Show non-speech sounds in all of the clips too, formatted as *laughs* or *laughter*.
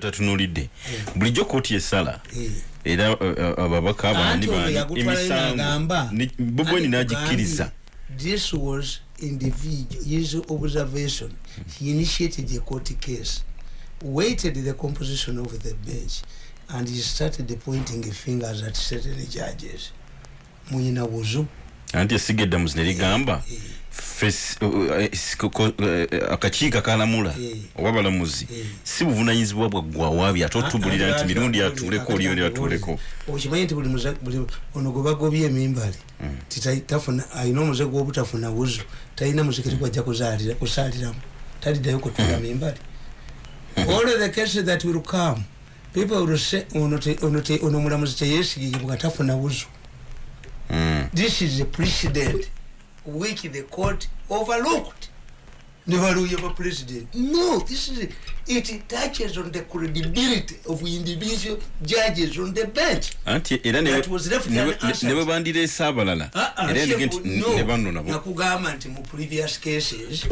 tatunulidde bulijjo kooti esala era uh, uh, ababaka bobweni nagikkiriza this was individual his observation. He initiated a court case waited the composition of the bench and he started pointing fingers at certain judges. Munyina wuzu anti esiga eddamuzi ne ligamba. Akakiiko akalamula oba balamuzi. Si buvunanyizibwa bwaggwawaabi ate otubulira nti mirundi atuuleko oli oli atuuleko okimanyi nti buli ono gwe bagobye emimbali titafuna alina omuze gwobutafuna wuzo talina muzikiti gwajja kusaaliramu. Taliddayo kutula mimbali. All the cases that will come people will say ono mulamuzi teyesigibwa tafuna wuzo this is a precedent which the court overlooked. Nevaluye va president. No this is it touches on the credibility of individual judges on the bench. Anti era nebwe bandireese abalala nakugamba nti mu previous cases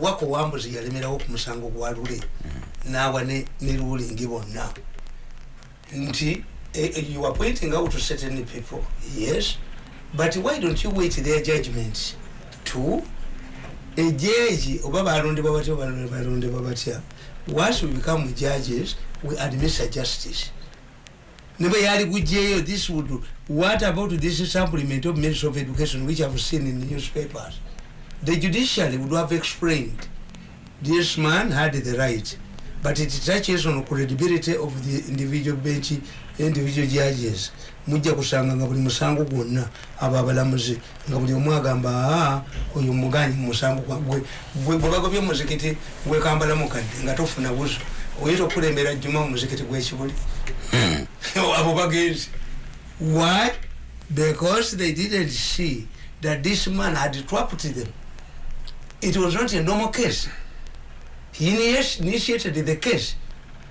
wako wambuzi yalemerawo ku musango gwa lule. Nawa ne rulingi bonna. Nti Eh, you are pointing out to certain people yes but why don't you wait their judgment to a judge? Oba balondebwa batya balondebwa batya once we become judges we administer justice. Nebwe yali this would what about this supplement of ministry of education which i've seen in the newspapers? The judiciary would have explained this man had the right but it touches on credibility of the individual bench individual judges. Mujja kusanga nga buli musango gwonna abo abalamuzi. Nga buli omu agamba aa oyo muganyi gwagwe gwe bagobye omuzikiti gwekambala mukadde nga tofuna buzo. Oyita okulembera jjuma mumuzikiti gwekibuli hmm. *laughs* abo bagenzi. Why? Because they didn't see that this man had trapped them. It was not a normal case. He initiated the case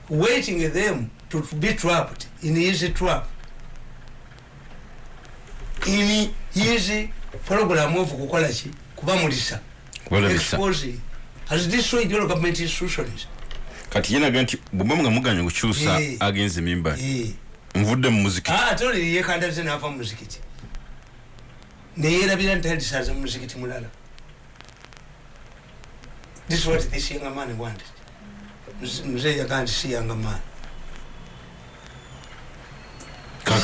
waiting them to be trapped in his trap in his program of kukola ki kubamulisa exposing has destroyed your government institutions kati yenaga nti bweba nga muganya okukyusa agenza emimba nvudde mu muzikiti ate oli yekandaze nava mu muzikiti neyerabira nti alisaza mu muzikiti mulala. This is what this young man wanted mzee yagaa nti si young man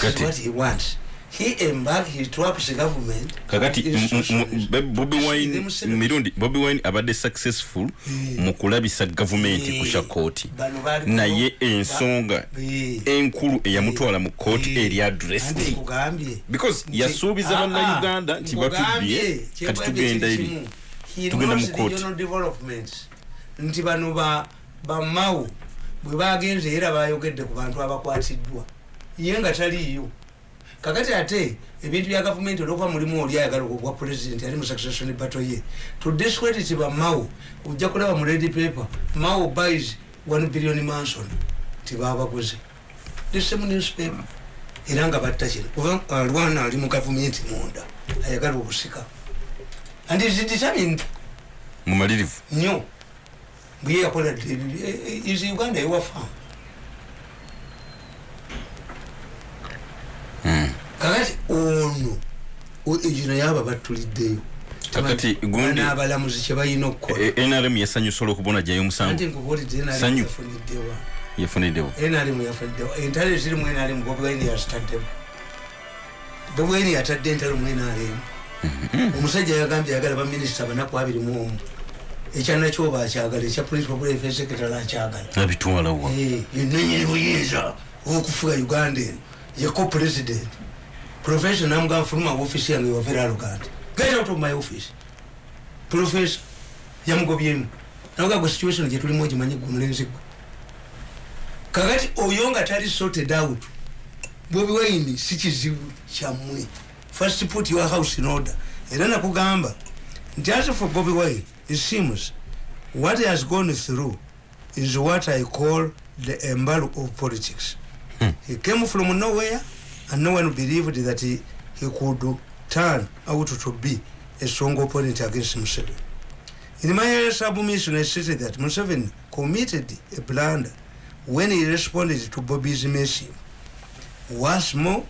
kakati. What he wants. He embark he traps government. Kakati bobi wine mirundi bobi wine abadde successful mu kulabisa gavumenti kusha kooti naye ensonga enkulu eyamutwala mu kooti eri addressed because yasuubiza bannayuganda nti batubbye kati tugenda eri tugenda mu kooti nti bano bamawo bwe bagenze era bayogedde ku bantu abakwatiddwa ye nga taliiyo kakati ate ebintu bya gavumenti olwokuba mulimu oli ayagala ogwa president ali mu succession battle ye. To discredit ba mao ojja kulaba mu red paper mao buys 1 billion manson tibabaguze the same newspaper. Era nga batta kino. Kuba alwana ali mu gavumenti munda ayagala obusika. And is determined. Mumalirivu. Nnyo bwe yakola is uganda ewafamu kakati ono egino yaba batuliddeyo kakati gundi abalamuzi kyebalina okukola. Nrm yasanyusa olwokubona jayo omusangosanyu yafuniddewo. Nrm yafuniddewo entalo ezirimu nrm bobwaini yazitaddemu. Bobwaini yatadde entalo mu nrm mhm. omusajja yagambye ayagala baminisita banaku abiri mu omu. Ekyanakyoba akyagala ekya political welfare secretary akyagala abitwalawa yenanyini buyinza okufuga uganda eno yeko president professor namugamba fuluma office yange wa very arrogant get out of my office professor yamugobyemu naga gwe situation gye tulimu ogimanyi gwe mulenzi gwe kakati oyo nga tali sorted out bobi wine si kizibu kyammwe first put your house in order. Era nakugamba nti as for bobi wine it seems what he has gone through is what i call the embargo of politics. Hmm. he came from nowhere and no one believed that he, he could turn out to be a strong opponent against Museveni. In my submission, I stated that Museveni committed a blunder when he responded to bobby's message. Once more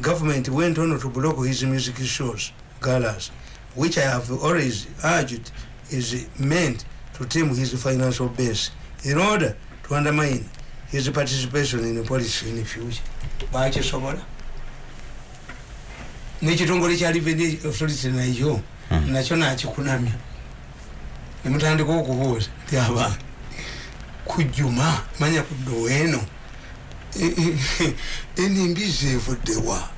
government went on to block his music shows galas which i have always urged is meant to tame his financial base in order to undermine his participation in the politics in the future nekitongole kya revenue authority nakyo nakyo nakikunamya nemutandika okubuuza abantu kujuma manya kuddo eno enimbizi *laughs* evuddewa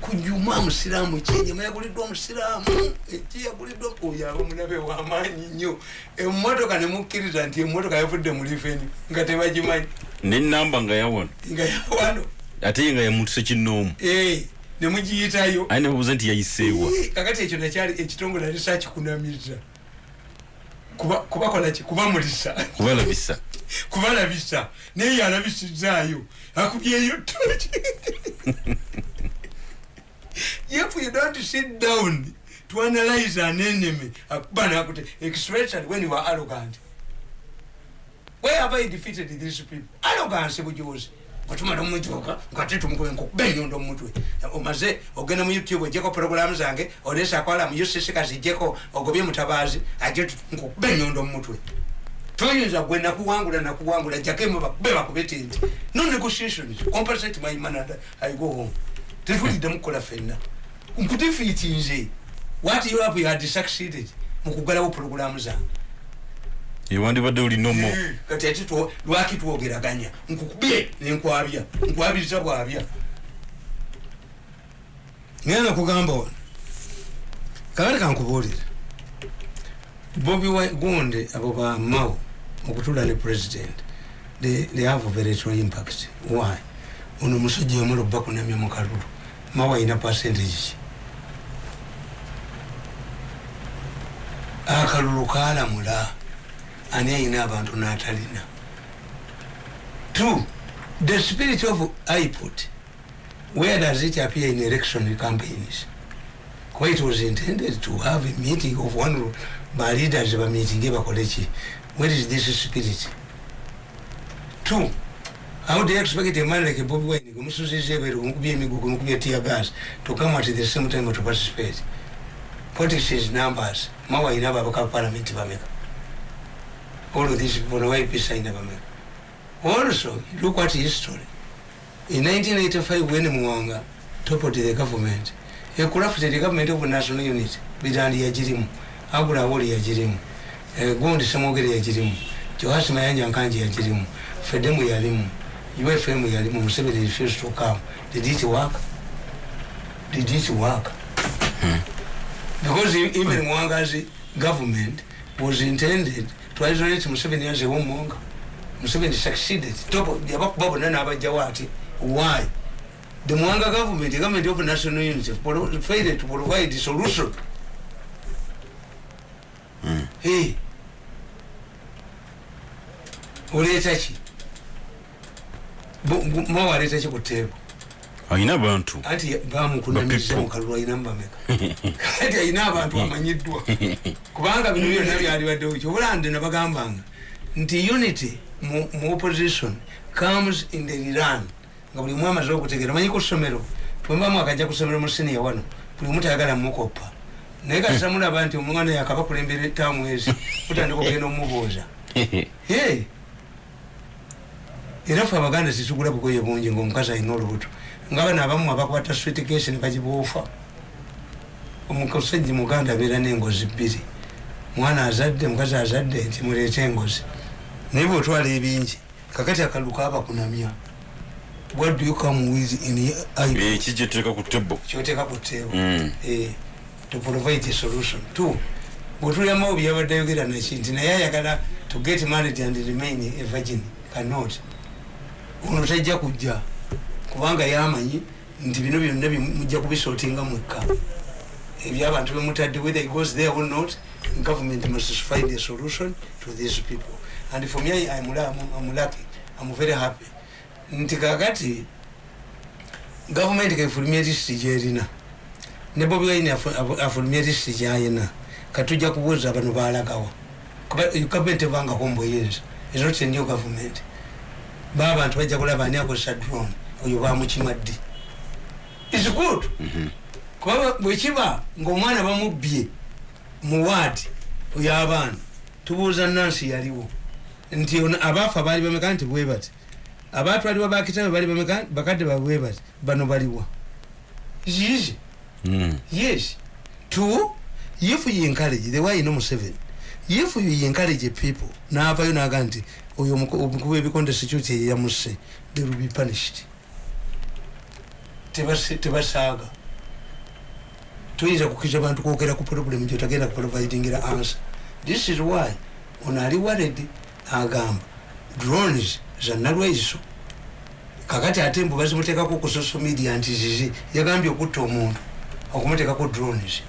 kujuma musiraamu kyenyama yaguliddwa omusiraamu ekiyaguliddwa oyo aba mulabe wamaanyi nnyo emotoka nemukkiriza nti emotoka yavudde mu liveni nga tebagimanyi nenamba nga yawano nga yawano. Ate ye nga yamutuse kinoomu nemugiyitayo aye nebabuuza nti yayiseewa. Kakati ekyo nakyali ekitongole ali sakikunamiza kubakolaki kubamulisa. Kubalabisa. *laughs* Kubalabisa. Naye yalabisizaayo. Akubyeyo toki if *laughs* you don't sit down. To analyze an enemy akuba nakute especially when you are arrogant. Where have i defeated these people? Arrogance bujuzi otumala omwituuka ngate tumukuba enkukuba enyondo omutwe. Omaze ogenda mu youtube ojeko programu zange olesa akwala mu ucc kazijeko ogobye mutabaazi aje nkukuba enyondo omutwe. Toyinza gwe nakuwangula nakuwangula jakemu bakube bakubete nti no negotiations compensate my man and i go home. Tetulidde mukukola fenna nkutifiiti nze what you have you had succeeded mukugalawo programu zange ewandibadde olinomo kati ati lwaki twogeraganya? Nkukubye nenkwabya nkwabiriza bwabya. Ngenda nakugamba wano. Kakati kankubuulira bobi gundi abo bamawo okutula ne president they, they have very true impact. Why? Ono omusajja omulo bakunamya mukalulu mawo ayina percentage ki? Akalulu kalamula ani ayina abantu natalina. Two the spirit of iput where does it appear in election campaigns? Kuba it was intended to have a meeting of one ba leaders bameetinge bakoleki where is this spirit? Two how do you expect a man like bobi wine gumusuziza ebweru gumukubya emigugu gumukubya tear gas to come at the same time to participate? Politics is numbers? Mawa ayina ababaka parliament bameka all of these people why peace aina bameka also look at history. In 1985 when muwanga toppled the government he crafted the government of national unity bitandi yagirimu abula awoli yagirimu gundi samogere yagirimu johasi mayanja nkanji yagirimu fedemu yalimu ufm yalimu museveni refused to come. Did it work? Did it work? Hmm. because even mwangazi government was intended to isolate museveni as a womonga museveni succeeded. Yabakuba bonna n'abajjawo ati why? The mwanga government government of national unity failed to provide solution. Mm. Hey. oleeta ki? Mwawa aleeta ki ku teebo ayina abantu anti bamukunamiza mukalulu ayinamu bameka kati ayina abantu *laughs* amanyiddwa. Kubanga bino byonna byalibaddewo kyobulande nabagambanga nti unity mu opposition comes in the iran. Nga buli omu amaze okutegeera manyi ku ssomero bwembamu akajja ku ssomero mu siniya wano buli omu tayagala mukoppa naye kati samulaba nti omwana yakaba kulembera etaamu ezi *laughs* mutandika okugenda omubuuza *laughs* era fe abaganda situgula bugoye bungi ngaomukazi alina olubuto. Nga bano abamu abakwata sweetkesi nebagibuufa omusajja muganda abeera n'engozi bbiri. Mwana azadde mukazi azadde nti muleete engozi. Naye bwotwala ebingi kakati akalu kabakunamya what do you come with in ekijyeteka ku tebo kyoteeka ku teebo to provide a solution. Two bwetulyamu byabadde ayogera naki nti naye ayagala to get married and remain a virgin cannot ono tajja kujja kubanga yamanyi nti bino byonna mujja kubisootinga mwekka. Ebyabantu bemutadde whether it goes there or not government must find a solution to these people. And for me I'm, I'm lucky I'm very happy. Nti kakati government kaifulumya lisiti gyerina ne bobi wine afulumya lisiti gyayina katujja kubuuza bano balagawa government ebangako mbuyinza is not a new government baabantu bajja kulaba ani akozesa drone? Oyo bamukima ddi? Is good. Kuba bwekiba ngaomwana bamubbye mu waadi oyo abaana tubuuza nansi yaliwo. Nti abaafa baali bameka nti bwe bati. Abatwalibwa bakitabe bali bameka bakadde babwe bati bano baliwa. Easy? Mm. yes. Two if you encourage the way know seven if you encourage people naavayo naga nti oyo omukubu ebikonde security yamuse they will be punished. Tebasaaga tuyinza kukiriza bantu kwogera ku problem gyotagenda kuprovidingira answer. This is why ono ali wared agamba drones zanalwaiso kakati ate mbu bazimuteekako ku social media nti zizi yagambye okutta omuntu okumuteekako drones.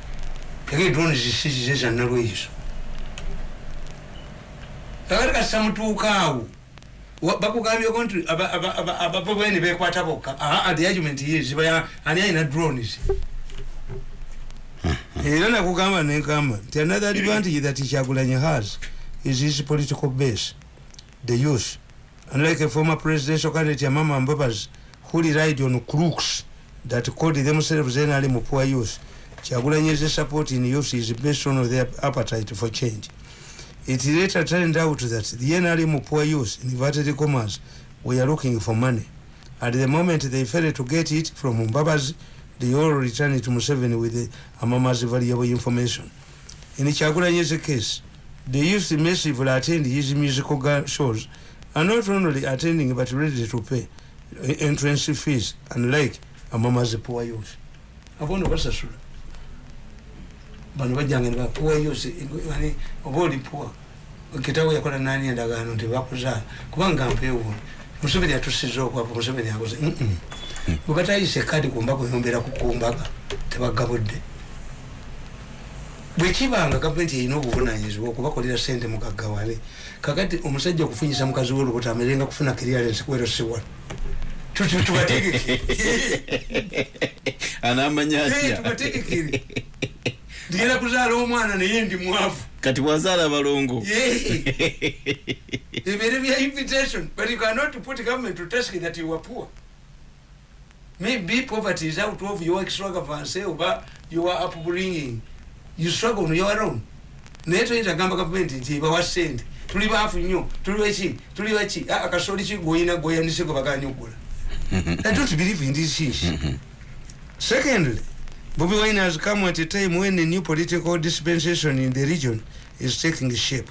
Ege drones sizize zanalwaiso kakati kasisamutuukaawo bakugambyeko nti ababobeni bekwata bokka. The argument is ani alina drones. Era nakugamba nenkamba nti another advantage that kyagulanye has is his political base the youth. Unlike a former presidential candidate Amama Mbabazi who relied on crooks that called themselves NRM poor youth. Chagulanye's support in youth is based on their appetite for change it later turned out that the NRM poor youth inverted commas were looking for money. At the moment they failed to get it from Mbabazi they all returned to Museveni with the Amama's valuable information. In Chagulanye's case they used the massively attend his musical shows are not only attending but ready to pay entrance fees unlike amamazi poor youth. Abono basasula bano bajjanga ne poor youth yani oba oli poor kitawo yakola nani endagaano nti bakuzaala? Kubanga mpeewo. Museveni atusiza okwapa museveni akoze bwe batayise kadi kumbaga oyombera kukumbaga tebagabudde bwekibanga gavumenti erina obuvunanyizibwa okubakolera sente mugaggawale kakati omusajja okufunyisa mukazi wolubuto amerenga kufuna clearance kwero siwano tubategekere *laughs* *laughs* ndigenda kuzaala omwana naye ndi mwavu. Kati bwazaala balongo ebere bya invitation but you cannot put government to task that you are poor. Maybe poverty is out of your extravagance oba your upbringing. You struggle on your own. Naye toyinza gamba gavumenti nti ebawa sente. Tuli baafu nnyo. Tuli weki tuli weki akasoli ki? Gwoyina gweyanise gwe baganya okugula. I don't believe in this ish secondly bobi wine has come at a time when a new political dispensation in the region is taking shape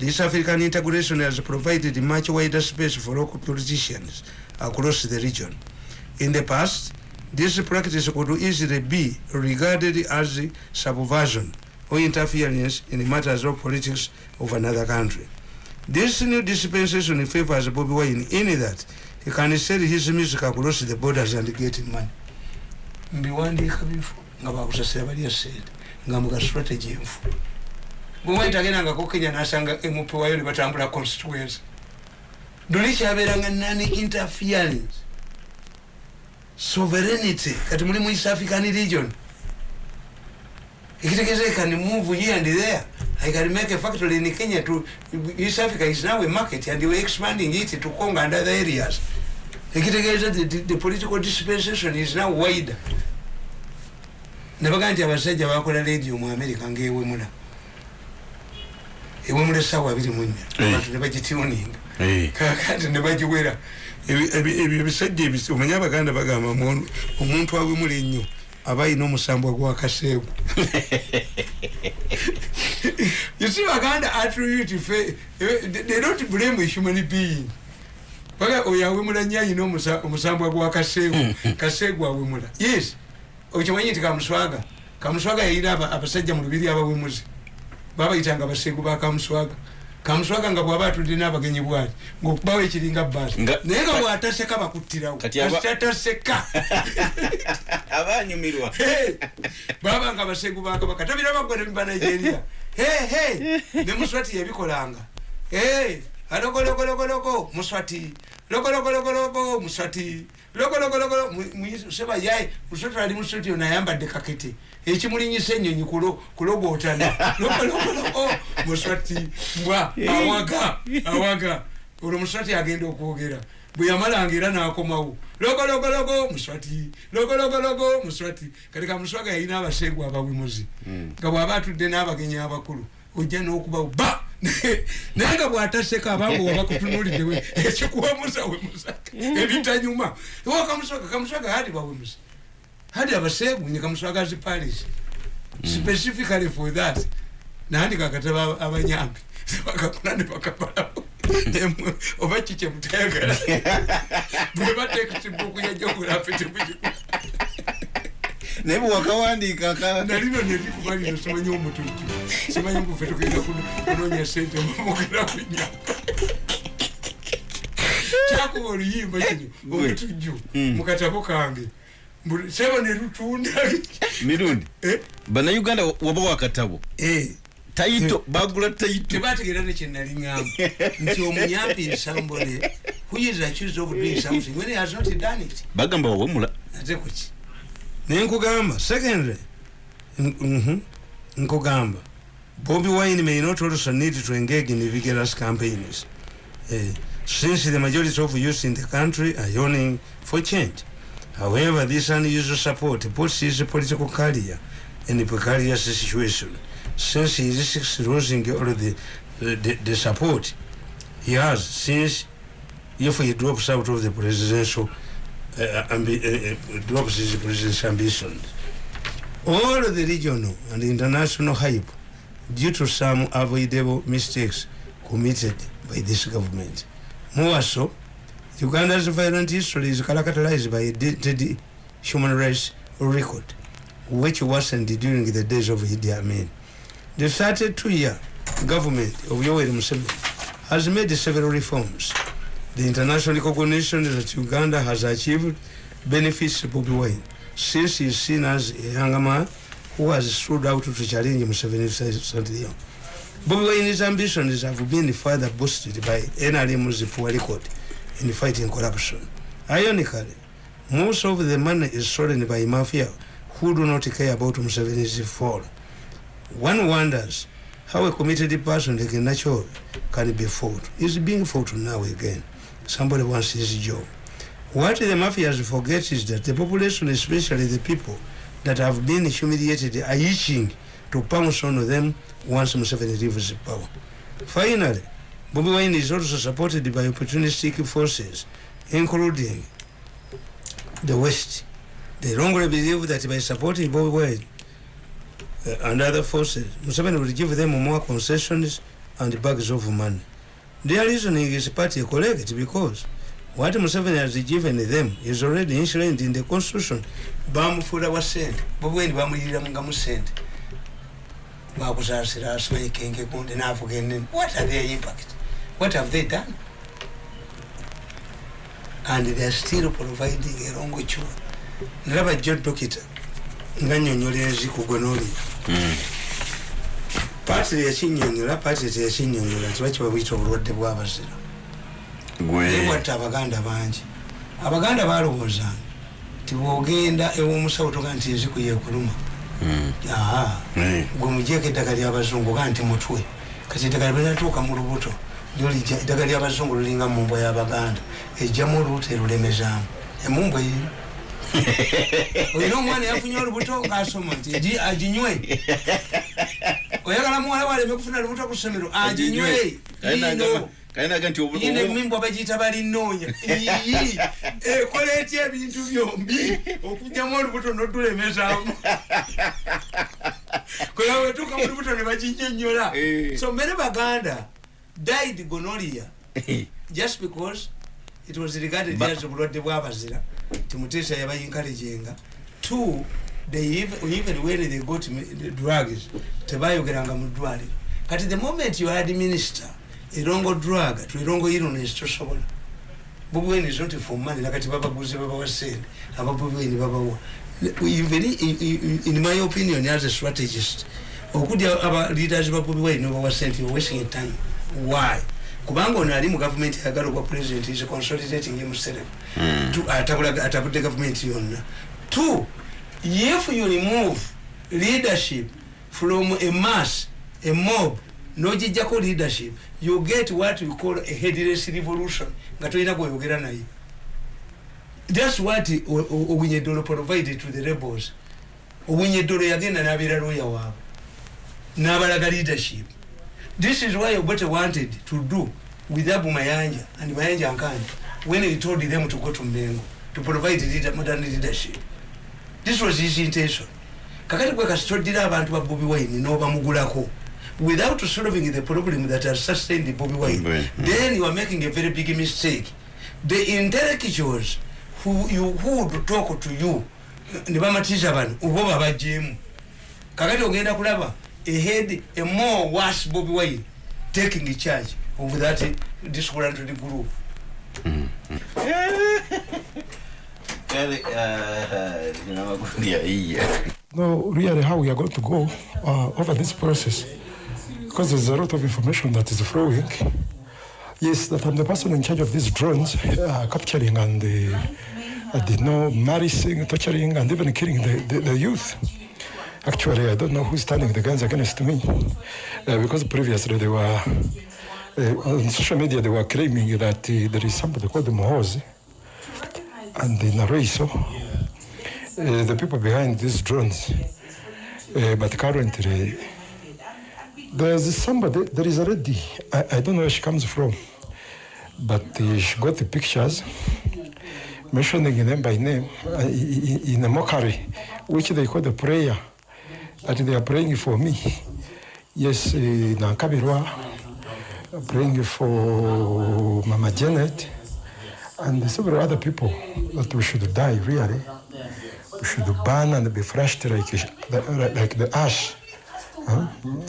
east african integration has provided much wider space for local politicians across the region in the past this practice could easily be regarded as subversion or interference in the matters of politics of another country. This new dispensation in favors Bobby Wine in that he can sell his music across the borders and get money. Mbiwandiika bifo nga bakusasira bali esente nga muga strategy enfu. Bwewaitagendangako kenya nasanga mp wayo nebatambula constituency. Duli kyabeeranga nani interference sovereignty kati muli mu east african region. Ekitegeeza i can move here and there. I can make a factory in kenya to east africa is now a market and we're expanding it to congo and other areas ekitegeeza the, the, political dispensation is now wider nebaga nti abasajja bakola radio mu america ngaewemula ewemula esawa abiri munya abantu nebagituninga kakati nebagiwera ebyo ebisajja omanye abaganda bagamba omuntu awemula ennyo aba ayina omusambwa gwakaseegu *laughs* yusi baganda attribute fe they don't blame a human being baga oyo awemula nnyo ayina omusambwa gwakaseegu kaseegu. Awemula. Yes. Okimanyi nti kamuswaga kamuswaga yayina abasajja mu lubiri abawemuzi babayitanga baseegu bakamuswaga kamuswaga. Nga bwaba atudde n'abagenyi bwati ngaokubawo ekiringa baasi naye nga bwataseka bakuttirawo. Katataseka *laughs* abanyumirwa baba nga baseegu bakabaka tabirabagwe nebiba nigeria. Ne muswati yabikolanga. Alogologologologo muswati logologologologo muswati. Logologologolo seba yaye muswati ali mustudio nayambadde kakete. Ekimulinyisa enyonyi kulogootana logologologo *laughs* muswati. Mbwa awaga awaga. Olwo muswati agenda okwogera. Bwe yamalanga era nakomawo. Logologologo muswati. Logologologo muswati. Kati kamuswaga yalina abasengu abawimuzi nga bwaba atudde n'abagenyi abakulu ojja n'okubawo ba *laughs* naye nga bwataseka abangu wabakutunuliddewe ekikuwemuza wemusaka ebitanyuma. Wakamuswaga kamuswaga hadi bawemuza hadi abasengu nye kamuswaga ziparis specifically for that nandika akataba abanyambi. Bakakula ne bakabalawo oba kikye mutayagala *laughs* bwe bateeka kibuku ya geography temukiku naye bwewakawandiika nalino nerikubalino simanyi omutujju simanyi ngufe tugenda kunonya sente mugera kunya. Kyakuba oluyimba kino omutujju mukatabo kange. Sebo nerutunda mirundi. Bannayuganda waba wakatabo taito bagula taito. Tebategeera nekyenaliŋamba *laughs* nti omuyambi nsambole whois accused of doing something when he has not done it. Bagamba wawemula ate kuki naye nkugamba secondly nkugamba. Bobi wine may not also need to engage in vigorous campaigns. Uh, since the majority of youth in the country are yearning for change. However this unusual support puts his political career in a precarious situation. Since he risks losing all the, the, the support he has since if he drops out of the presidential uh, uh, drops his presidential ambitions. All the regional and international hype due to some avoidable mistakes committed by this government. More so, Uganda's violent history is characterized by a dated human rights record, which worsened during the days of Idi Amin. The 32-year government of Yoweri Museveni has made several reforms. The international recognition that Uganda has achieved benefits Bobi Wine, since he is seen as a young man who has stood out to challenge Museveni's century. Bobi Wine's ambitions have been further boosted by NRM's poor record in fighting corruption. Ironically, most of the money is stolen by mafia who do not care about Museveni's fall. One wonders how a committed person like Nacho can be fought. He's being fought now again. Somebody wants his job. What the mafias forget is that the population, especially the people that have been humiliated, are itching to pounce on them once Museveni leaves power. Finally, Bobi Wine is also supported by opportunistic forces, including the West. They wrongly believe that by supporting Bobi Wine uh, and other forces, Museveni will give them more concessions and bags of money. Their reasoning is partly correct because what Museveni has given them is already enshrined in the constitution. Bamufura wa sente, Bobi Wine bamulira nga musente. Bakusasira aswe kenge kunde nafuge nini. What are their impact? What have they done? And they are still providing a wrong cure. Nalaba John Dokita nga nnyonnyola enziku paati yakinnyonnyola paati teyakinnyonnyola nti bakiba buyita obulwadde bw'abazira bwatta abaganda bangi. Abaganda balowoozanga nti bwogenda ew'omusawo toga nti enziku yekuluma aa gwe mujeeko eddagala ly'abazungu ga nti mutwe. Kati eddagala bwenatuuka mu lubuto lyolija eddagala ly'abazungu lulinga mu mbwa y'abaganda ejjamu oluuta erulemezaamu. Emumbwa eyo *laughs* olina omwana yafunye olubuto ngaasoma nti aginywe. *laughs* Oyagala muwala waleme kufuna lubuto ku ssomero aginywe. Ino yina emimbwa bagiyita balinoonya. *laughs* Ekola etya ebintu byombi? Okugjamu olubuto notulemezaamu kola wetuuka mu lubuto ne baginyonyola so mbere baganda died gonoria just because it was regarded as obulwadde bwabazira. Timuteesa yabayinkalejenga two they even, even when they got drugs tebayogeranga mu ddwaliro. Kati the moment you administer erongo drug to erongo illness tosobola. Bubweni is not for money nakati babaguze babawa sente. Ababubweni babawa. Even in, my opinion as a strategist okudya aba leaders ba Bobi Wine babawa sente you're wasting time. Why kubanga ono ali mu gavumenti ayagala obwa president is consolidating himself mm. atabudde gavumenti yonna. Two if you remove leadership from a mass a mob nogijjako leadership you get what we call a headless revolution nga tolina gweyogera naye. Thats what owinyedolo provided to the rebels. Owinyedolo yagenda nabeera lawyer waabwe nabalaga leadership this is why obote wanted to do with abu mayanja and mayanja ankani when he told them to go to mengo to provide leader, modern leadership. This was his intention. Kakati gwe kasitodira abantu ba bobi wine nobamugulako without solving the problem that has sustained bobi wine mm. then you are making a very big mistake. The intellectuals who, you, who would talk to you nibamatiza bano obo babajemu kakati ogenda kulaba ahead a more worse bobi wine taking the charge of that disgruntled group mm. no, really how we are going to go uh, over this process because there's a lot of information that is flowing. Yes, that I'm the person in charge of these drones uh, capturing and uh, uh, you know, marrying, torturing, and even killing the, the, the, youth. Actually, I don't know who's turning the guns against me uh, because previously they were uh, on social media they were claiming that uh, there is somebody called Mohoz and the Araiso, uh, the people behind these drones. But currently, there's somebody, there is a lady, I, I don't know where she comes from, but uh, she got the pictures mentioning them by name uh, in a mockery, which they call the prayer, that they are praying for me. Yes, uh, Nankabirwa, praying for Mama Janet, and several other people that we should die really we should burn and be flushed like the, like the ash huh?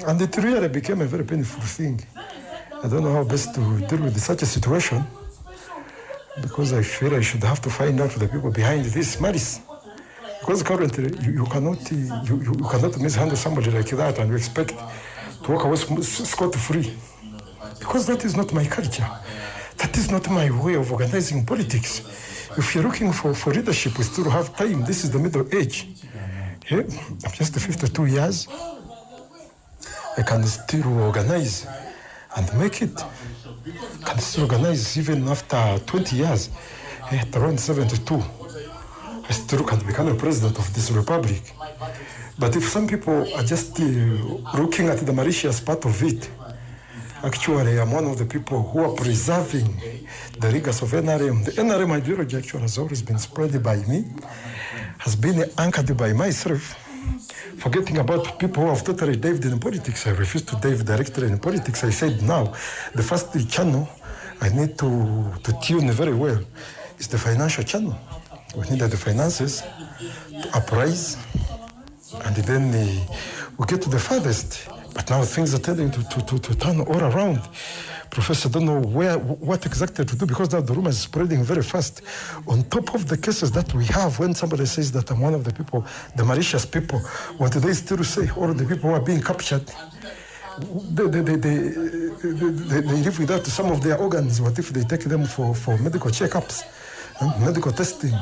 and it really became a very painful thing i don't know how best to deal with such a situation because i feel i should have to find out the people behind this malice because currently you, you cannot you, you, you cannot mishandle somebody like that and expect to walk away scot-free because that is not my culture that is not my way of organizing politics. If you're looking for, for leadership, we still have time. This is the middle age. Yeah? I'm just 52 years. I can still organize and make it. I can still organize even after 20 years. At around 72, I still can become a president of this republic. But if some people are just uh, looking at the malicious part of it, actually I'm one of the people who are preserving the rigors of NRM. The NRM ideology actually has always been spread by me, has been anchored by myself. Forgetting about people who have totally dived in politics, I refuse to dive directly in politics. I said now, the first channel I need to, to tune very well is the financial channel. We need the finances to uprise, and then we get to the farthest but now things are tending to, to, to, to turn all around. Professor, don't know where, what exactly to do because now the rumor is spreading very fast. On top of the cases that we have, when somebody says that I'm one of the people, the malicious people, what do they still say? All the people who are being captured, they, they, they, they live without some of their organs. What if they take them for, for medical checkups, medical testing?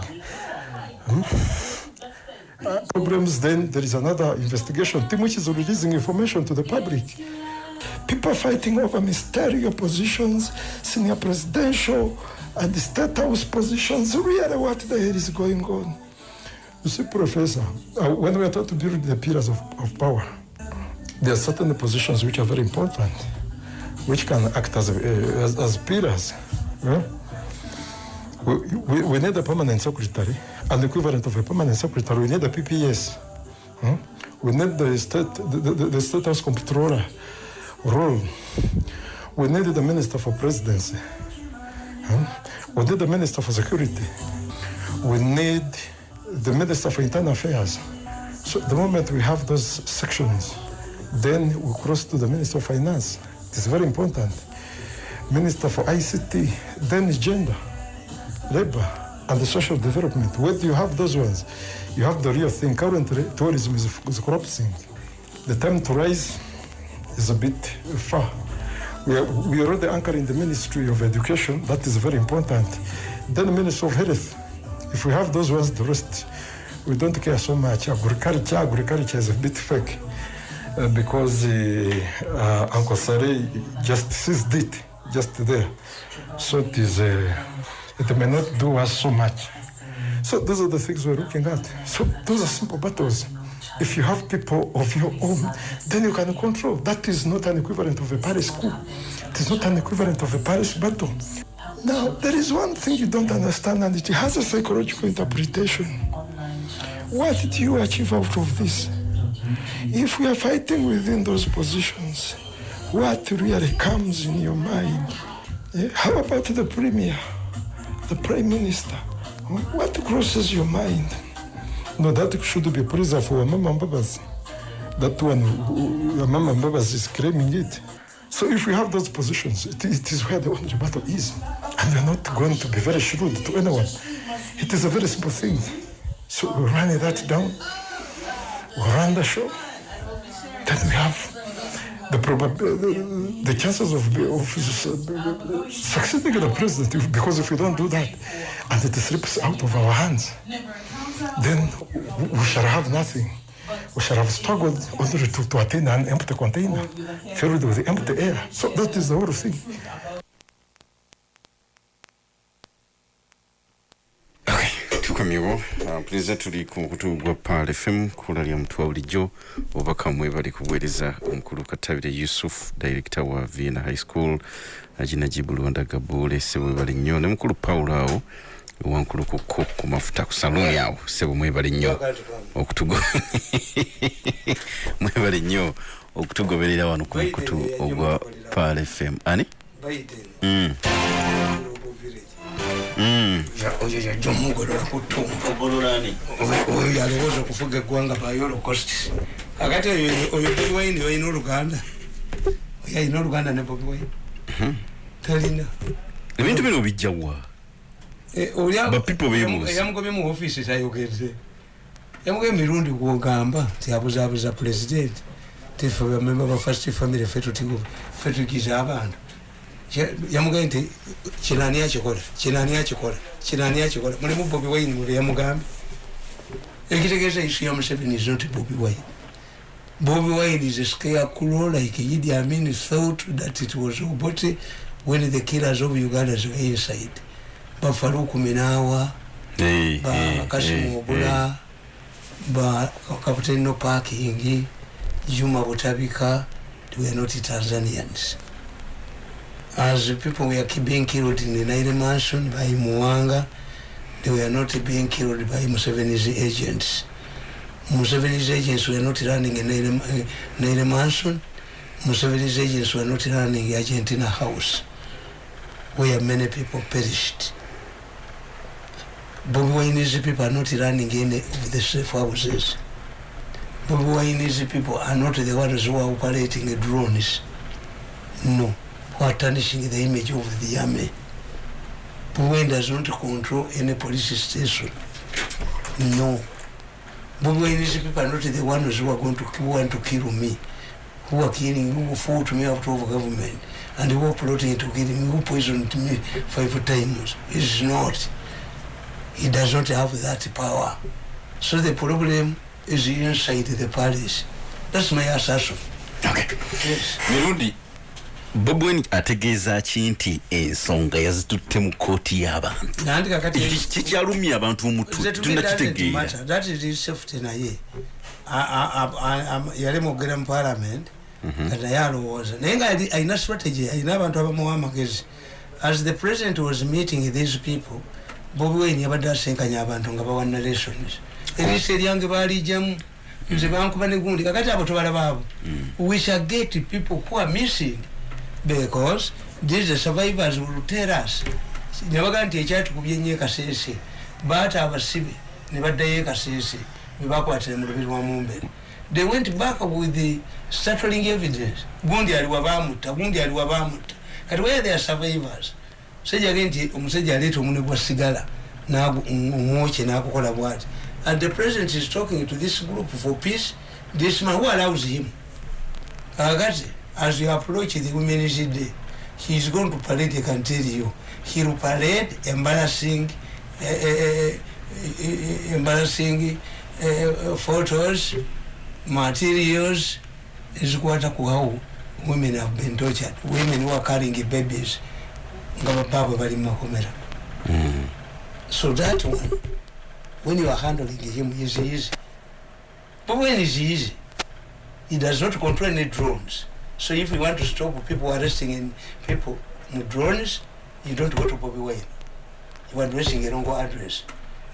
Uh, problems, then there is another investigation team which is releasing information to the public. People fighting over ministerial positions, senior presidential, and state house positions. Really, what the hell is going on? You see, Professor, uh, when we are trying to build the pillars of, of power, there are certain positions which are very important, which can act as, uh, as, as pillars. Yeah? We, we, need a permanent secretary an equivalent of a permanent secretary. We need a PPS. Hmm? We need the state, the, the, the state comptroller role. We need the minister for presidency. Hmm? We need the minister for security. We need the minister for internal affairs. So the moment we have those sections, then we cross to the minister of finance. It's very important. Minister for ICT, then gender, labor, and the social development. Where do you have those ones? You have the real thing. Currently, tourism is, is collapsing. The time to rise is a bit far. We are, we already anchoring the Ministry of Education. That is very important. Then the Ministry of Health. If we have those ones, the rest, we don't care so much. Agriculture, agriculture is a bit fake. uh, because uh, uh, Uncle just seized it just there. So it is, uh, it may not do us so much. So those are the things we're looking at. So those are simple battles. If you have people of your own, then you can control. That is not an equivalent of a parish school. It is not an equivalent of a parish battle. Now, there is one thing you don't understand, and it has a psychological interpretation. What did you achieve out of this? If we are fighting within those positions, what really comes in your mind? Eh, How about the premier, the prime minister? What crosses your mind? No, that should be preserved for Mama Mbabas. That one, Mama Mbabas is claiming it. So if we have those positions, it, it is where the only battle is. And we're not going to be very shrewd to anyone. It is a very simple thing. So we run that down, we run the show, then we have the, the, chances of, of succeeding the president, if- because if we don't do that, and it slips out of our hands, then we shall have nothing. We shall have struggled only to, to attain an empty container filled with empty air. So that is the whole thing. Tukomyewo mpuliriza tuli ku kutu gwa pal fm kula lya mutwa bulijjo obubaka mwe bali kubuweereza omukulu katabire yusuf director wa vienna high school aginajibu luwanda gabule sebo bali nnyo ne mukulu paulo awo wankulu kuko ku mafuta ku saluni awo. Sebo mwebale nnyo okutugo *laughs* mwebale nnyo okutugoberera wano ku mukutu ogwa pal fm ani? Biden. mm. Oyo yajja omugolola ku ttuntu. Oyo- oyo yalowooza okufuga eggwanga by holocaust kakati oyo bobi wine olina oluganda. Oyo alina oluganda ne bobi wine. Talina. Ebintu bino bijjawa Eh, oli a- Ba people beebuuza. eyamugobye mu ofiisi tayogedde. Yamugobye mirundi gwogamba nti abuzaabuza pulezidenti tife bamemba ba first family fe tutigo fe tugiza abantu Kye- yamugambye nti kinani akikola kinani akikola kinani akikola mulimu bobi wine mwe yamugambye ekitegeeza isu ya museveni is not bobi wine. Bobi wine is a scarecrow like idi amin thought that it was obote when the killers of ugandans were inside. Bafaruku minawa Eh, ba eh, kasimu eh, obula ba kapitani no parking juma butabika they were not tanzanians as people were being killed in the naire mansion by muwanga. They were not being killed by museveni's agents. Museveni's agents were not running a naire, uh, naire mansion. Museveni's agents were not running in argentina house where many people perished. Bobby Wine's people are not running any of the safe houses. Bobby Wine's people are not the ones who are operating the drones. No, tarnishing the image of the army. Bobby Wine does not control any police station. No. Bobby Wine's people are not the ones who are going to who want to kill me, who are killing, who fought me out of government, and who are plotting to kill me, who poisoned me five times. It's not. he does not have that power. So the problem is inside the palace. That's my assertion. Okay. Yes. mirundi bobi wine ategeeza ki nti ensonga yazitutte mu kooti y'abantu kikyalumya abantu safety naye. Yali mwogera mu parliament kati naye alowooza naye nga alina strategy alina abantu abamuwa amagezi as the president was meeting these people bobi wine yabadde asenkanya abantu nga bawa narrations eriisa eryange baalijamu nze bankuba ne gundi kakati abo tobalaba abo we shall get people who are missing because these survivors will tell us. Nebagaa nti ekyatukubye nnyo ekaseese baata abasibe ne baddayo ekaseese bebakwatira mu lubiri lwa mumbere. They went back with the startling evidence. Gundi aliwa bamutta gundi aliwa bamutta kati where they are survivors? Sejage nti omusajja aleeta omune gwa sigala omwokye nakukola bwati. And the president is talking to this group for peace. This man who allows him? Kakati as you approach the women's day he is going to parade i can tell you. He will parade embarrassing uh, uh, uh, embarrassing uh, photos materials ezikwata ku how women have been tortured. Women who are carrying babies nga babaabwe bali mumakomera so that one when you are handling him is easy. But when is easy? He does not control any drones so if you want to stop people arresting in people in drones you don't go to Bobby Wayne. You are addressing a wrong address.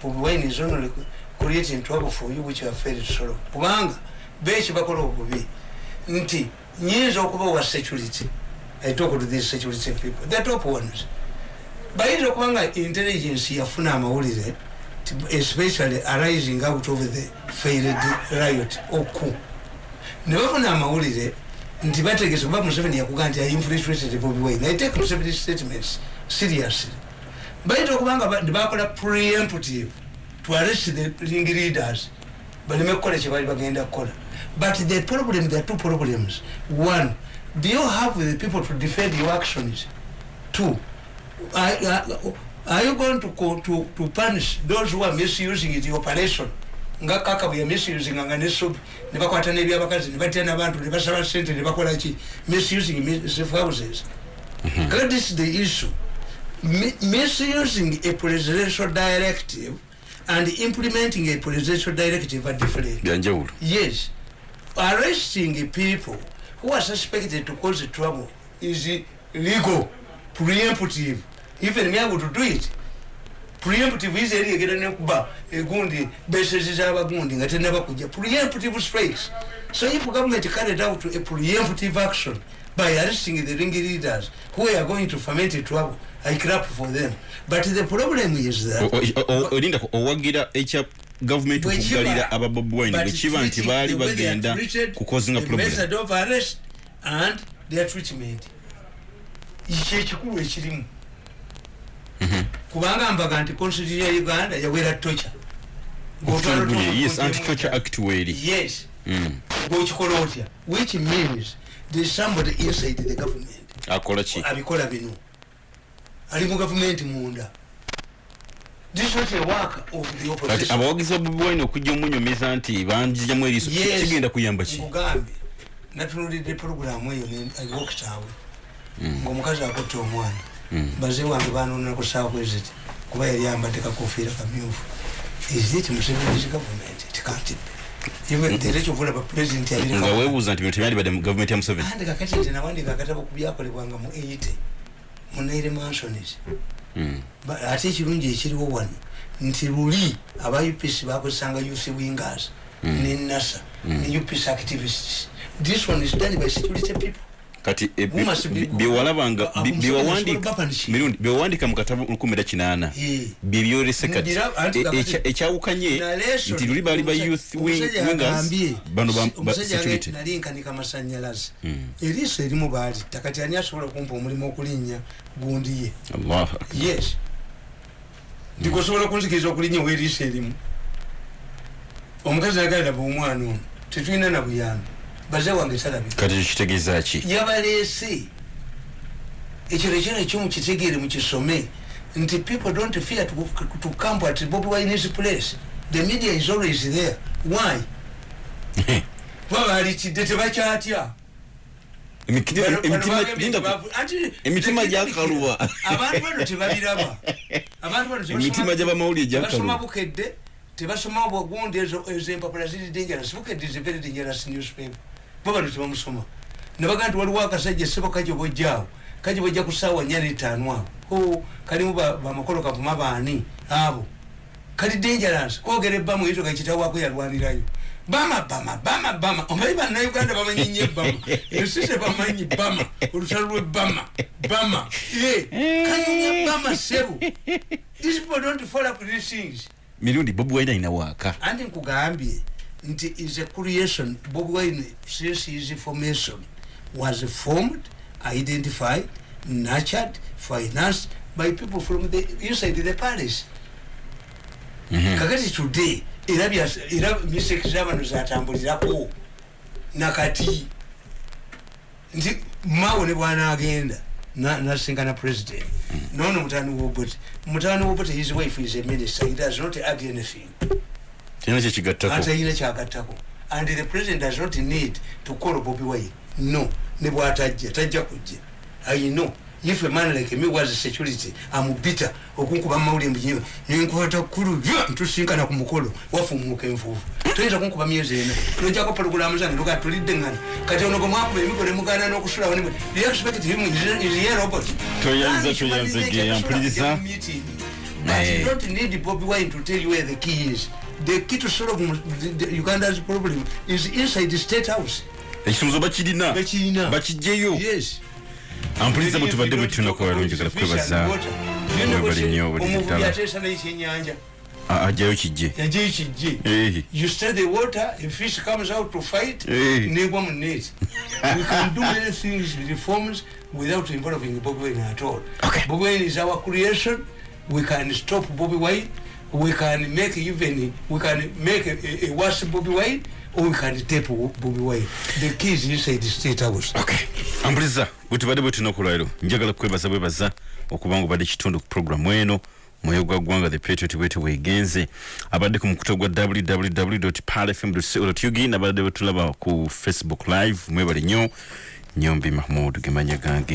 Bobby Wayne is only creating trouble for you which you have failed to solve. Kubanga beeki bakola obubi nti nyinza okuba wa security. I talk to these security people. The top ones. Bayinza okuba nga intelligence yafuna amawulire especially arising out of the failed riot. Oku. Ne bafuna amawulire nti bategese kuba museveni yakuga nti ainfiltrated bobi wine. I take museveni statements seriously. Bayinza okuba nga nebakola preemptive to arrest the ring leaders. Baleme kukola kyebali bagenda kukola. But the problem there are two problems. One do you have the people to defend your actions? Two are, are, are you going to, to, to punish those who are misusing the operation nga kaka bwe misusing nga nesobi nebakwata nebyabakazi nebatya nabantu nebasaba sente nebakola ki? Misusing safe houses kaka this is the issue. Misusing a presidential directive and implementing a presidential directive are different. Byanjawulo yes. Arresting people who are suspected to cause trouble is legal preemptive. Even me able to do it preemptive is eri egera nekuba egundi besezi zabagundi nga tenabakuja preemptive strikes so if government carried out a preemptive action by arresting the ring leaders who are going to ferment trouble i clap for them. But the problem is that olinda owagira ekya gavumenti okugalira ababobwine bwekiba nti baali bagenda kukozinga arrest and their treatment. Kyekikulu ekirimu kubanga mbaga nti constitution ya uganda yawera tocha yes ngokikola otya? Which means there's somebody inside the government. Akola ki? Abikola bino. Ali mu gavumenti munda. Kati abawagizi babubiwaine okujja omunyomeza nti banjijamu eriiso. Kigenda kuyamba ki? Mugambe. Natunulidde programu eyo wokitaawe ngaomukazi akutte omwana baze wange banonako southwest kuba yali ambadde kakofiira kamyufu. Is museveni's government? It can't be. Olaba president nga weebuuza nti bino tebyandibadde mu gavumenti ya museveni. Andi kakati nti nawandika akatabo ku byakolebwanga mu 80 mu naire mansonis ate ekirungi ekiriwo wano nti luli aba upc bakozesanga uc wingers ne nasa ne upc activists. This one is done by security people kati byewalabanga mirundi byewawandika mu katabo lukumi era kinaana. Byebyolese kati ekyawukanye nti luli baali ba youth wingers bano security. nalinkanika masanyalaze eriiso erimu baalitta. Kati ani asobola okumpa omulimu okulinnya? Gundi ye. Yes. Ndikosobola kunzikiriza okulinnya oweeriiso erimu? Omukazi agalira bwomwana ono tetulina nabuyambi baze wange salabika kati kitegeeza ki? Yabaleese ekyo nekyona ekyomukitegeere mukisome nti people don't fear to, to camp at bobi wine's place. The media is always there. Why? *laughs* Babalikidde tebakyatya. Emitima gyakaluwa. Abantu bano tebabiraba *laughs* abantu bano emitima gyabamawulire gyabasoma bukedde tebasoma bwagundi ezo empapula ziri dangerous. Bukedde is a very dangerous newspaper bo bano tebamusoma nebaga nti waliwo akasajja sebo kaje bojjaawo kaje bojja ku saawa nya netaano awo kalimu bamakolo kavuma baani abo. Kali dangerous. Kwogera ebbamu ezo kakitawako yalwanirayo. Bama bama bama bama. Omanyi bannauganda bamanyi nyo ebbama *laughs* ensise bamanyi bama olutalo lwebama bama kanyumya bama sebo these people don't follow up these things. Mirundi bobi wine alina waaka anti nkugambye nti is a creation. Bobi wine since his formation was formed identified nurtured financed by people from the inside the palace. Mm -hmm. kakati today era era mistake zabano zatambulirako nakati nti mawo ne bwana agenda nasinkana president. Nono mutani wobote mutani wobote his wife is a minister he does not add anything tena kyekigattako atayina kyagattako and the president does not need to call bobi wine. No. Ne bwatajja tajja kujja. I know. If a man like me was security amubita okunkuba mawuli mbinyo nenkwata kulu ntusinkana ku mukolo. Wafumuka enfuufu. Toyinza kunkuba myezi ena. Nojako pologulamu zange luka tulidde ngana kati ono gomwakuba emikono mugana n'okusulawo ne expect him is a robot? Toyanza, toyanza, nature ge, kusula ampuliriza. kujja mu meeting. but Eh. you don't need Bobby Wine to tell you where the key is the key to solve the, the Uganda's problem is inside the state house. Ekisumuzo bakirina? Bakijjeyo yes. Ampuliriza bwe tubadde bwe tunaku balungi gala kwebaza mwebali nnyo buli omuvubi ddala ateesa n'ekyenyanja ajjayo kijje yajeyo kijje you stir the water a fish comes out to fight negwa mu net. *laughs* We can do many things reforms without involving Bobby Wine at all. Okay. Bobby Wine is our creation. We can stop Bobby Wine we can make even we can make a, a, worse Bobby Wine or we can tape Bobby Wine. The key is inside the state house. Okay. Ampuliriza bwe tubadde bwe tunaku lwaliro njagala kukwebaza bwebaza okuba nga obadde kitundu ku programu eno. Mwoyo gwa ggwanga the patriot bwete weegenze abadde ku mukuto gwa www palfm ug nabadde bwe tulaba ku facebook live mwebale nnyo. Nyombi mahmud gemanya gange